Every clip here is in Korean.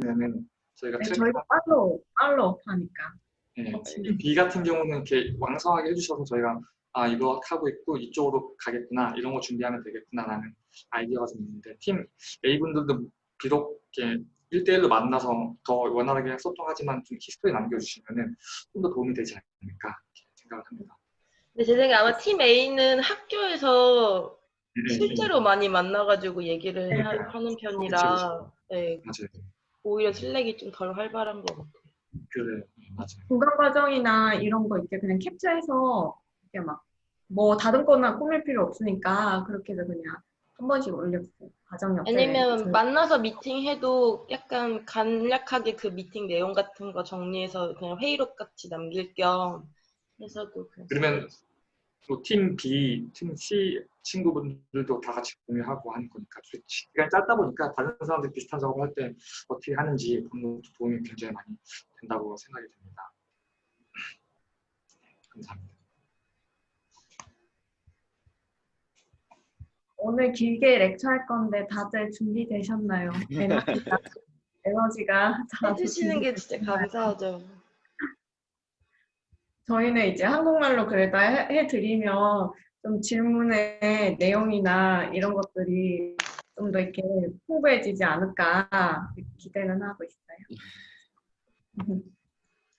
보시면은 저희가 네, 트랙 저희가 follow follow up하니까. 네, 어, 팀 B 같은 경우는 이렇게 왕성하게 해주셔서 저희가 아 이거 하고 있고 이쪽으로 가겠구나 이런 거 준비하면 되겠구나라는 아이디어가 좀 있는데 팀 A 분들도 비록 이렇게 1대1로 만나서 더 원활하게 소통하지만 좀 history 남겨주시면은 좀 더 도움이 되지 않을까 생각을 합니다. 근데 제 생각에 아마 팀 A는 학교에서 네, 실제로 많이 만나가지고 얘기를 네, 하, 네. 는 그쵸, 편이라 네, 맞아요. 오히려 슬랙이 좀 덜 활발한 것 같아요. 그래 맞아요. 보강 과정이나 이런 거 이렇게 그냥 캡처해서 이렇게 막 뭐 다듬거나 꾸밀 필요 없으니까 그렇게 해서 그냥 한 번씩 올려주세요. 과정 옆에. 아니면 그- 만나서 미팅해도 약간 간략하게 그 미팅 내용 같은 거 정리해서 그냥 회의록 같이 남길 겸 해서도 그러면 또 팀 B, 팀 C 친구분들도 다 같이 공유하고 하는 거니까 또 시간이 짧다 보니까 다른 사람들 비슷한 작업을 할 때 어떻게 하는지 보는 것도 도움이 굉장히 많이 된다고 생각이 듭니다. 감사합니다. 오늘 길게 렉처 할 건데 다들 준비되셨나요? 에너지가 에너지가 다 해주시는 게 진짜 감사하죠. 저희는 이제 한국말로 그래도 해- 해드리면 좀 질문의 내용이나 이런 것들이 좀 더 이렇게 풍부해지지 않을까 기대는 하고 있어요.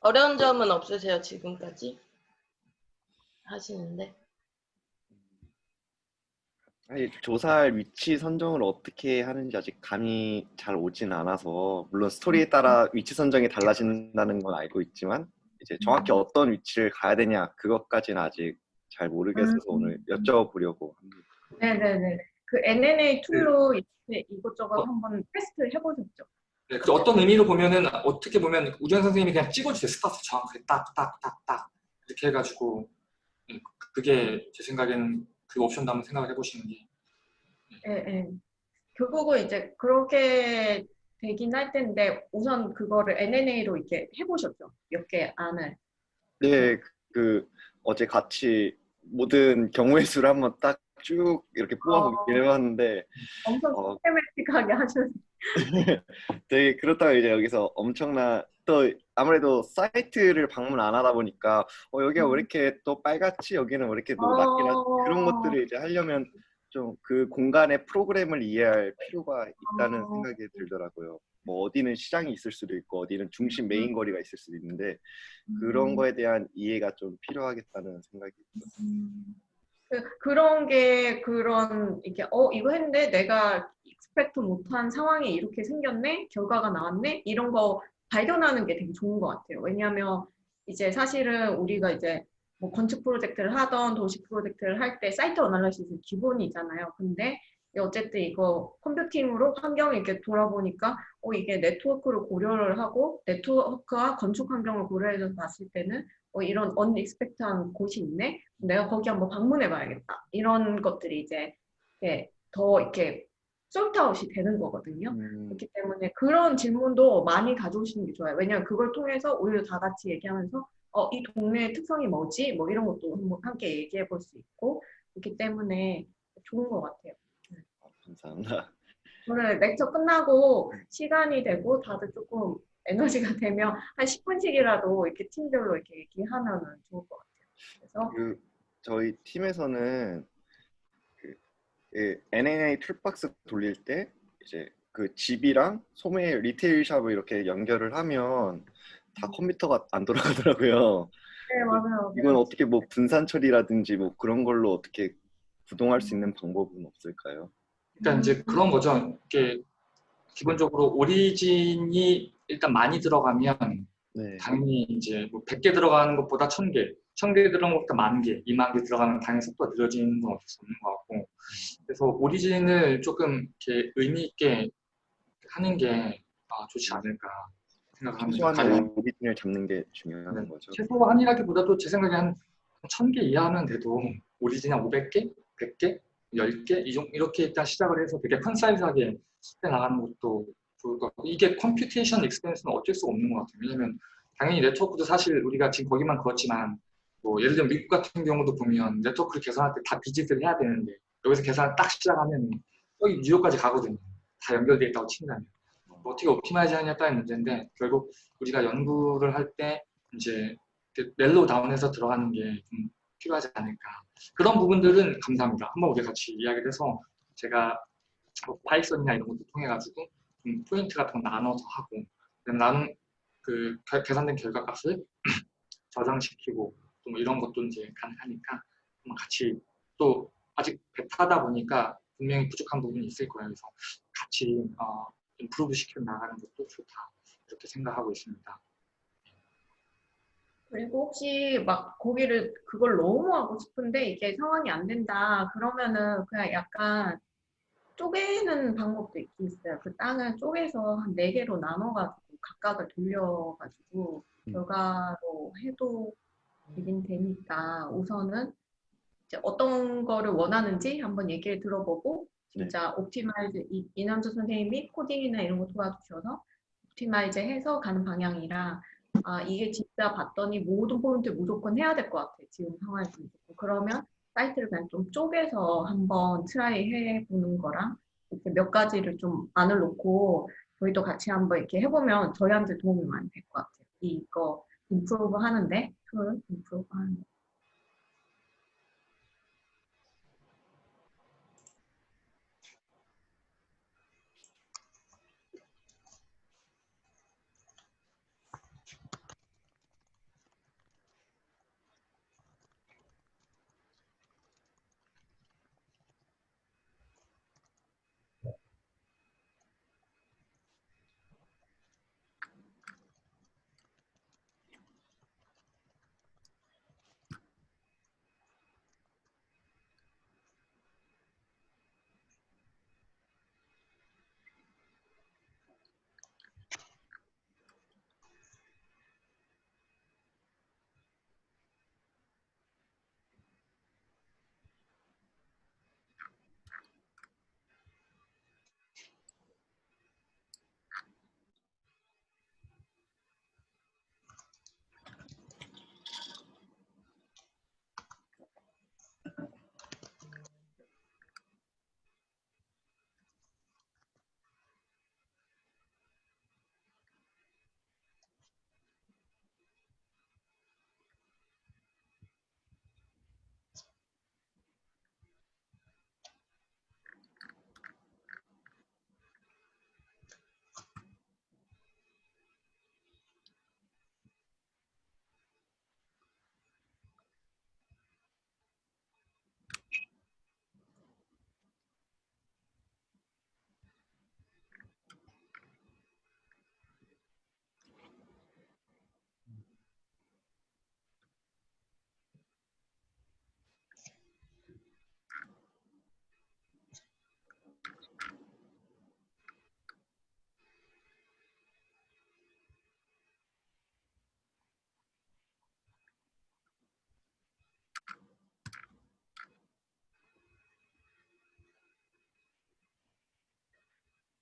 어려운 점은 없으세요 지금까지 하시는데? 아니, 조사할 위치 선정을 어떻게 하는지 아직 감이 잘 오진 않아서 물론 스토리에 따라 위치 선정이 달라진다는 건 알고 있지만 이제 정확히 어떤 위치를 가야 되냐 그것까지는 아직 잘 모르겠어서 음. 오늘 여쭤보려고 합니다. 네네네. 그 NNA 툴로 이렇게 이것저것 한번 테스트 해보셨죠? 네, 그래서 어떤 의미로 보면은 어떻게 보면 우정 선생님이 그냥 찍어주세요. 스타트 정확하게 딱딱딱딱 이렇게 해가지고 네, 그게 제 생각에는 그 옵션도 한번 생각을 해보시는 게 예, 예. 결국은 이제 그렇게 되긴 할 텐데 우선 그거를 UNA로 이렇게 해보셨죠? 몇 개 안을. 네, 그 어제 같이 모든 경우의 수를 한번 딱 쭉 이렇게 뽑아보긴 해봤는데 엄청 어. 시스테매틱하게 하셨어요. 되게 그렇다고 이제 여기서 엄청나 또 아무래도 사이트를 방문 안 하다 보니까 어 여기가 왜 이렇게 또 빨갛지 여기는 왜 이렇게 노랗게 나 어. 그런 것들을 이제 하려면 좀 그 공간의 프로그램을 이해할 필요가 있다는 어. 생각이 들더라고요. 뭐 어디는 시장이 있을 수도 있고 어디는 중심 메인 거리가 있을 수도 있는데 그런 음. 거에 대한 이해가 좀 필요하겠다는 생각이 들었어요. 음. 그, 그런 게 그런 이게 어 이거 했는데 내가 expect 못한 상황이 이렇게 생겼네 결과가 나왔네 이런 거 발견하는 게 되게 좋은 것 같아요. 왜냐하면 이제 사실은 우리가 이제 뭐 건축 프로젝트를 하던 도시 프로젝트를 할 때 site analysis 기본이잖아요. 근데 어쨌든 이거 컴퓨팅으로 환경을 이렇게 돌아보니까 어 이게 네트워크를 고려를 하고 네트워크와 건축 환경을 고려해서 봤을 때는 어, 이런 언익스펙트한 곳이 있네. 내가 거기 한번 방문해 봐야겠다. 이런 것들이 이제 이렇게 더 이렇게 솔트아웃이 되는 거거든요. 음, 그렇기 때문에 그런 질문도 많이 가져오시는 게 좋아요. 왜냐하면 그걸 통해서 오히려 다 같이 얘기하면서 어, 이 동네의 특성이 뭐지? 뭐 이런 것도 함께 얘기해 볼 수 있고 그렇기 때문에 좋은 것 같아요. 감사합니다. 오늘 렉처 끝나고 시간이 되고 다들 조금 에너지가 되면 한 10분씩이라도 이렇게 팀별로 이렇게 얘기하면 좋을 것 같아요. 그래서 그 저희 팀에서는 그 예, UNA toolbox 돌릴 때 이제 그 집이랑 소매 retail shop을 이렇게 연결을 하면 다 컴퓨터가 안 돌아가더라고요. 네 맞아요. 이건 어떻게 뭐 분산 처리라든지 뭐 그런 걸로 어떻게 구동할 수 있는 방법은 없을까요? 일단 이제 그런 거죠. 이게 기본적으로 오리진이 일단 많이 들어가면 네. 당연히 이제 뭐 100개 들어가는 것보다 1000개, 1000개 들어가는 것보다 만 개, 2만 개 들어가면 당연히 속도가 느려지는 건 어쩔 수 없는 것 같고 그래서 오리진을 조금 이렇게 의미 있게 하는 게 아, 좋지 않을까 생각합니다. 최소한의 오리진을 잡는 게 중요한 거죠. 최소한이라기보다도 제 생각에 한 1000개 이하면 돼도 origin 한 500개, 100개, 10개 이 정- 이렇게 일단 시작을 해서 되게 큰 사이즈하게 해 나가는 것도 좋을 것 같고 이게 computation expense는 어쩔 수가 없는 것 같아요. 왜냐면 당연히 네트워크도 사실 우리가 지금 거기만 그렇지만 뭐 예를 들면 미국 같은 경우도 보면 네트워크를 계산할 때 다 visit을 해야 되는데 여기서 계산을 딱 시작하면 여기 뉴욕까지 가거든요. 다 연결되어 있다고 친다면. 뭐 어떻게 optimize 하냐에 따른 문제인데 결국 우리가 연구를 할 때 이제 그 narrow down해서 들어가는 게 좀 필요하지 않을까 그런 부분들은 감사합니다. 한번 우리 같이 이야기를 해서 제가 뭐 파이썬이나 이런 것도 통해 가지고 좀 포인트 같은 거 나눠서 하고 나는 그 겨- 계산된 결과값을 저장시키고 또뭐 이런 것도 이제 가능하니까 한번 같이 또 아직 베타다 보니까 분명히 부족한 부분이 있을 거예요. 그래서 같이 어, improve 시켜 나가는 것도 좋다 이렇게 생각하고 있습니다. 그리고 혹시 막 거기를 그걸 너무 하고 싶은데 이게 상황이 안 된다 그러면은 그냥 약간 쪼개는 방법도 있긴 있어요. 그 땅을 쪼개서 한 네 개로 나눠가지고 각각을 돌려가지고 음. 결과로 해도 되긴 되니까 우선은 이제 어떤 거를 원하는지 한번 얘기를 들어보고 진짜 optimize 이- 이남주 선생님이 코딩이나 이런 거 도와주셔서 optimize 해서 가는 방향이라 아 이게 진짜 봤더니 모든 포인트 무조건 해야 될 것 같아 지금 상황에서. 그러면 사이트를 그냥 좀 쪼개서 한번 try 해보는 거랑 이렇게 몇 가지를 좀 안을 놓고 저희도 같이 한번 이렇게 해보면 저희한테 도움이 많이 될 것 같아요. 이거 improve 하는데 tool improve 하는데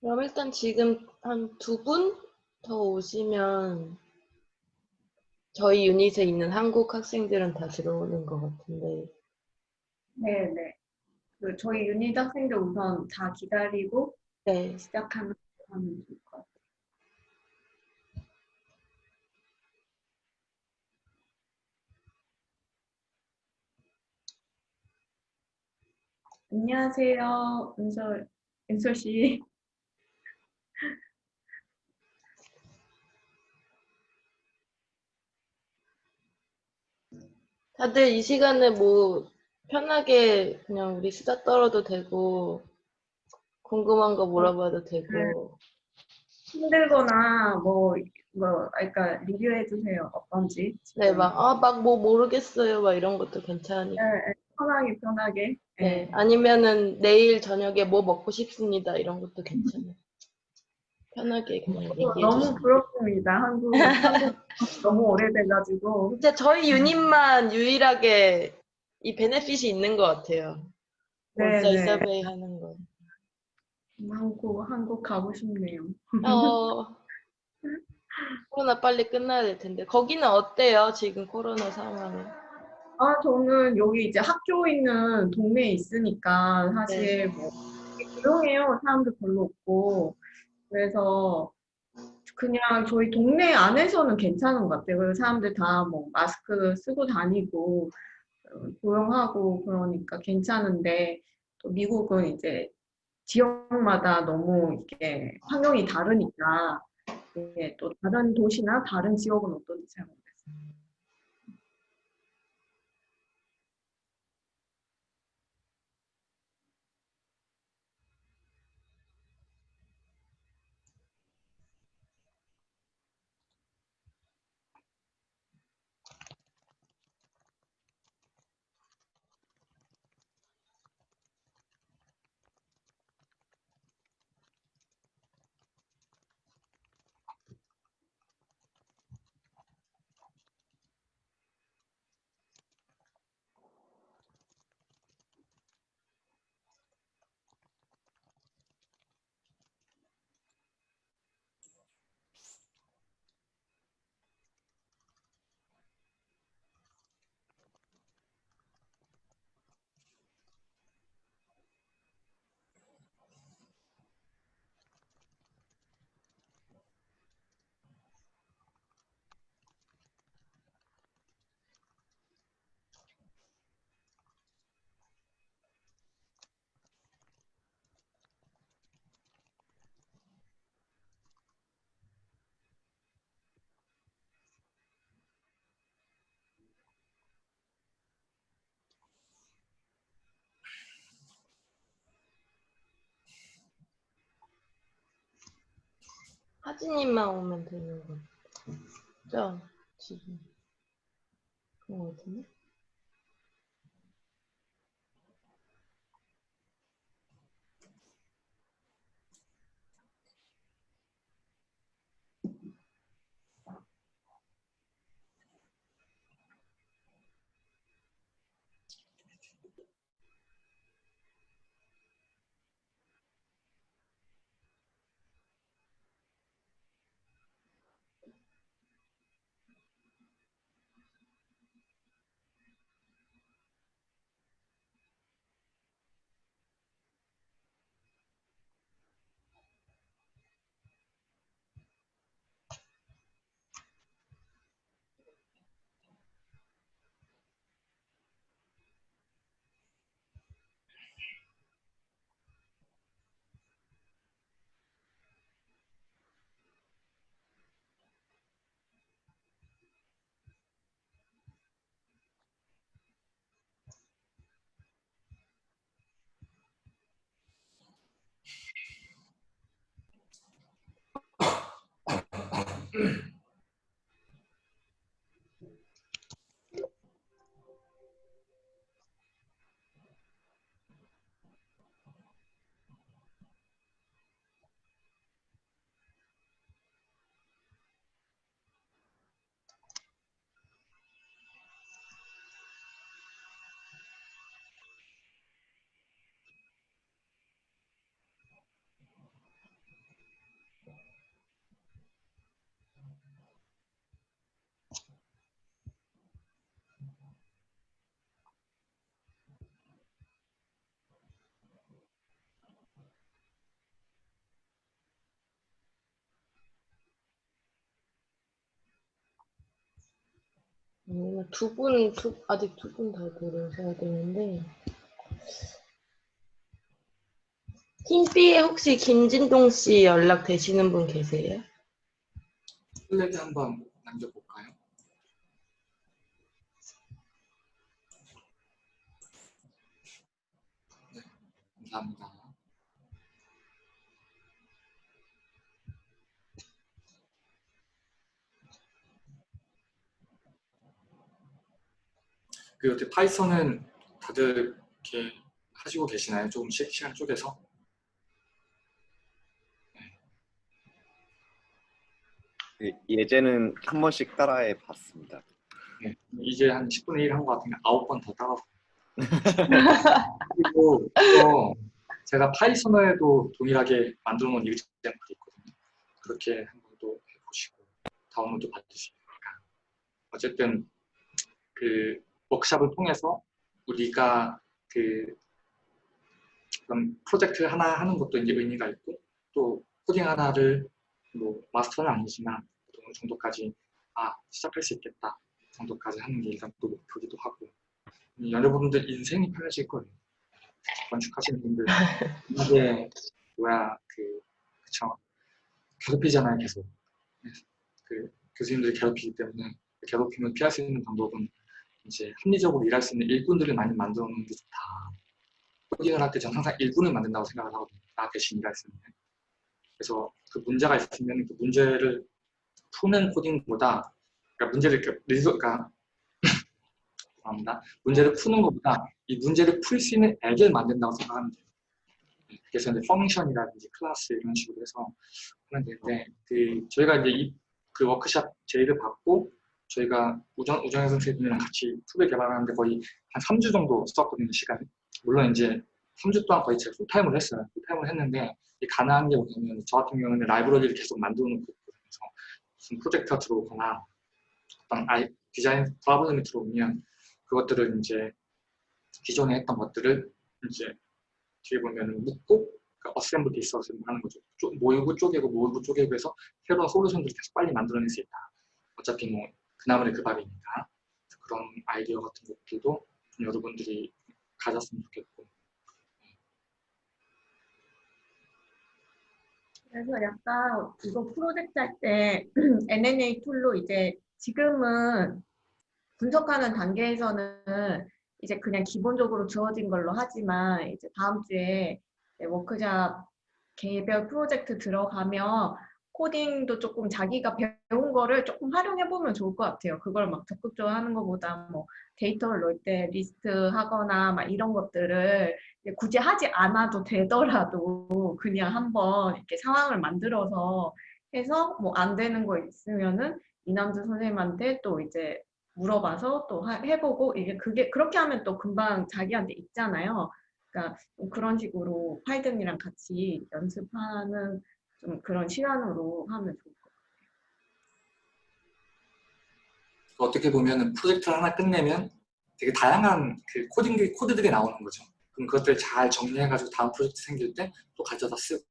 그럼 일단 지금 한 두 분 더 오시면 저희 유닛에 있는 한국 학생들은 다 들어오는 것 같은데. 네 네. 그 저희 유닛 학생들 우선 다 기다리고 네. 시작하면 하면 좋을 것 같아요. 안녕하세요, 은솔, 은솔 씨. 다들 이 시간에 뭐 편하게 그냥 우리 수다 떨어도 되고 궁금한 거 물어봐도 되고. 힘들거나 뭐, 뭐, 그러니까 리뷰해 주세요. 어떤지. 네막 아 막 뭐 모르겠어요. 막 이런 것도 괜찮으니까. 네, 네, 편하게 편하게. 네. 아니면은 내일 저녁에 뭐 먹고 싶습니다. 이런 것도 괜찮아요 편하게 그냥 얘기해 너무 부럽습니다. 한국, 한국 너무 오래돼가지고. 진짜 저희 유닛만 유일하게 이 베네핏이 있는 것 같아요 네, 온사이 네. 서베이 하는 거 한국, 한국 가고 싶네요. 어, 코로나 빨리 끝나야 될 텐데. 거기는 어때요? 지금 코로나 상황이? 아, 저는 여기 이제 학교 있는 동네에 있으니까 사실 네. 뭐 조용해요. 사람들 별로 없고. 그래서 그냥 저희 동네 안에서는 괜찮은 것 같아요. 그리고 사람들 다 뭐 마스크 쓰고 다니고 어, 조용하고 그러니까 괜찮은데 또 미국은 이제 지역마다 너무 이게 환경이 다르니까 이게 또 다른 도시나 다른 지역은 어떤지 잘 모르겠어요. 하진님만 오면 되는 거죠? 지금. 그런 거 같은데? Mm-hmm. 두 분, 두, 아직 두분더 들으셔야 되는데. 팀비에 혹시 김진동 씨 연락 되시는 분 계세요? 슬랙에 한번 남겨볼까요? 네, 감사합니다. 그 어떻게 파이썬은 다들 이렇게 하시고 계시나요? 조금씩 시간 쪼개서? 예- 예제는 한 번씩 따라해 봤습니다. 네, 이제 한 10분의 1 한 것 같은데 9번 더 따라서 그리고 이거 제가 파이썬에도 동일하게 만들어 놓은 일정들이 있거든요. 그렇게 한번 또 해보시고 다운로드 받으시니까 어쨌든 그 워크샵을 통해서 우리가 그 그런 프로젝트 하나 하는 것도 이제 의미가 있고 또 코딩 하나를 뭐 마스터는 아니지만 어느 정도까지 아 시작할 수 있겠다 정도까지 하는 게 일단 또 목표기도 하고. 음, 여러분들 인생이 편해질 거예요. 건축하시는 분들. 이게 뭐야 그 그쵸. 괴롭히잖아요 계속. 그 교수님들이 괴롭히기 때문에 그 괴롭힘을 피할 수 있는 방법은 이제 합리적으로 일할 수 있는 일꾼들을 많이 놓는 게 좋다. 코딩을 할 때 저는 항상 일꾼을 만든다고 생각을 하거든요. 나 대신 일할 수 있는. 그래서 그 문제가 있으면 그 문제를 푸는 코딩보다 그러니까 문제를 리소 그러니까 죄송합니다. 문제를 푸는 것보다 이 문제를 풀 수 있는 액을 만든다고 생각하면 돼요. 그래서 이제 function이라든지 class 이런 식으로 해서 하면 되는데 그 저희가 이제 이, 그 워크샵 제의를 받고 저희가 우정 우정혜 선생님이랑 같이 tool을 개발하는데 거의 한 3주 정도 썼거든요 시간을. 물론 이제 3주 동안 거의 제가 풀타임을 했어요. 풀타임을 했는데 이 가능한 게 뭐냐면 저 같은 경우는 라이브러리를 계속 있거든요. 그래서 무슨 프로젝트가 들어오거나 어떤 아이, 디자인 problem이 들어오면 그것들을 이제 기존에 했던 것들을 이제 뒤에 보면 묶고 그러니까 assemble disassem 하는 거죠. 쪼- 모이고 쪼개고 모이고 쪼개고 해서 새로운 솔루션들을 계속 빨리 만들어낼 수 있다. 어차피 뭐 그나물의 그 밥이니까 그런 아이디어 같은 것들도 좀 여러분들이 가졌으면 좋겠고. 그래서 약간 이거 프로젝트 할 때 NNA tool로 이제 지금은 분석하는 단계에서는 이제 그냥 기본적으로 주어진 걸로 하지만 이제 다음 주에 워크샵 개별 프로젝트 들어가면 코딩도 조금 자기가 배운 거를 조금 활용해 보면 좋을 것 같아요. 그걸 막 적극적으로 하는 것보다 뭐 데이터를 넣을 때 리스트 하거나 막 이런 것들을 굳이 하지 않아도 되더라도 그냥 한번 이렇게 상황을 만들어서 해서 뭐 안 되는 거 있으면은 이남주 선생님한테 또 이제 물어봐서 또 하- 해보고 이게 그게 그렇게 하면 또 금방 자기한테 있잖아요. 그러니까 좀 그런 식으로 파이든이랑 같이 연습하는 좀 그런 시간으로 하면 좋을 것 같아요. 어떻게 보면 프로젝트를 하나 끝내면 되게 다양한 그 코딩 코드들이 나오는 거죠. 그럼 그것들 잘 정리해가지고 다음 프로젝트 생길 때 또 가져다 쓰고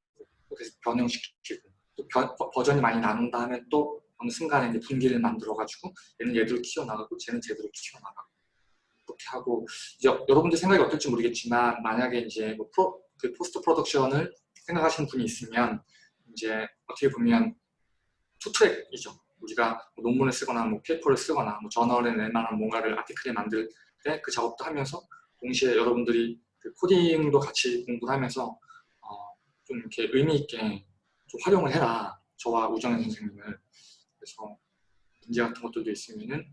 또 계속 변형시키고 또 변- 버- 버전이 많이 나온다 하면 또 어느 순간에 이제 분기를 만들어가지고 얘는 얘대로 키워나가고 쟤는 쟤대로 키워나가고 그렇게 하고 이제 여러분들 생각이 어떨지 모르겠지만 만약에 이제 뭐 프로, 그 post production을 생각하시는 분이 있으면 이제 어떻게 보면 투트랙이죠. 우리가 뭐 논문을 쓰거나 뭐 paper를 쓰거나 뭐 저널에 낼 만한 뭔가를 article에 만들 때 그 작업도 하면서 동시에 여러분들이 그 코딩도 같이 공부를 하면서 어, 좀 이렇게 의미 있게 좀 활용을 해라. 저와 우정현 선생님을. 그래서 문제 같은 것들도 있으면은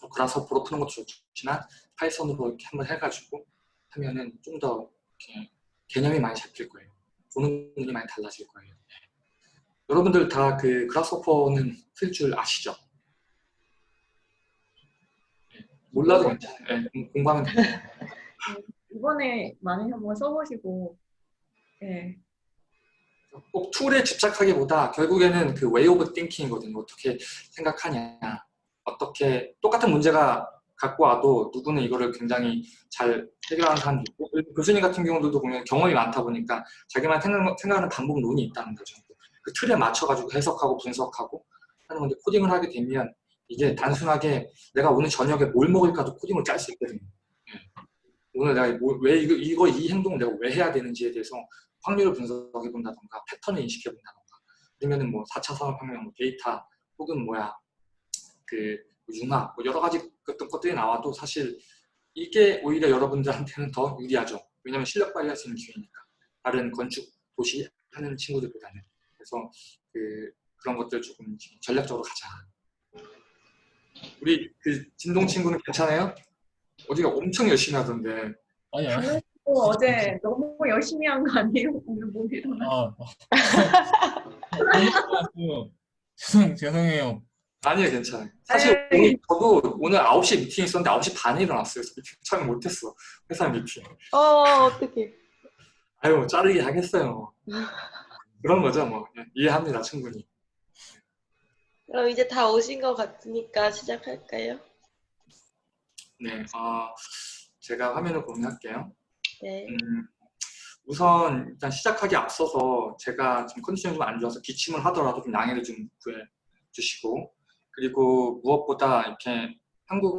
뭐 그라스호퍼로 푸는 것도 좋지만 파이썬으로 이렇게 한번 해가지고 하면은 좀 더 개념이 많이 잡힐 거예요. 보는 눈이 많이 달라질 거예요. 여러분들 다 그 그라스호퍼는 쓸 줄 아시죠? 네, 몰라도 괜찮아요. 네, 음, 공부하면 돼요. 이번에 많이 한번 써보시고 예. 꼭 툴에 집착하기보다 결국에는 그 way of thinking이거든요. 어떻게 생각하냐. 어떻게 똑같은 문제가 갖고 와도 누구는 이거를 굉장히 잘 해결하는 사람도 있고 교수님 같은 경우도 보면 경험이 많다 보니까 자기만 생각, 생각하는 방법론이 있다는 거죠. 그 틀에 맞춰가지고 해석하고 분석하고 하는 건데 코딩을 하게 되면 이게 단순하게 내가 오늘 저녁에 뭘 먹을까도 코딩을 짤 수 있거든요. 예. 오늘 내가 뭐- 왜 이거, 이거 이 행동을 내가 왜 해야 되는지에 대해서 확률을 분석해 본다던가 패턴을 인식해 본다던가 아니면은 뭐 4차 산업혁명 뭐 데이터 혹은 뭐야 그 융합 뭐 여러 가지 어떤 것들이 나와도 사실 이게 오히려 여러분들한테는 더 유리하죠. 왜냐하면 실력 발휘할 수 있는 기회니까 다른 건축 도시 하는 친구들보다는 그래서 그 그런 것들 조금 전략적으로 가자. 우리 그 진동 친구는 괜찮아요? 어디가 엄청 열심히 하던데 아니요. 또 어제 너무 열심히 한 거 아니에요? 오늘 못 일어나. 아. 그, 죄송 죄송해요. 아니에요, 괜찮아요. 사실 네. 오늘 저도 오늘 9시 미팅 있었는데 9시 반에 일어났어요. 미팅 참여 못했어. 회사 미팅. 어, 어떡해. 아유, 뭐 자르기 하겠어요. 그런 거죠, 뭐. 이해합니다, 충분히. 그럼 이제 다 오신 것 같으니까 시작할까요? 네, 어, 제가 화면을 공유할게요. 네. 음, 우선 일단 시작하기 앞서서 제가 지금 컨디션이 좀 안 좋아서 기침을 하더라도 좀 양해를 좀 구해 주시고 그리고 무엇보다 이렇게 한국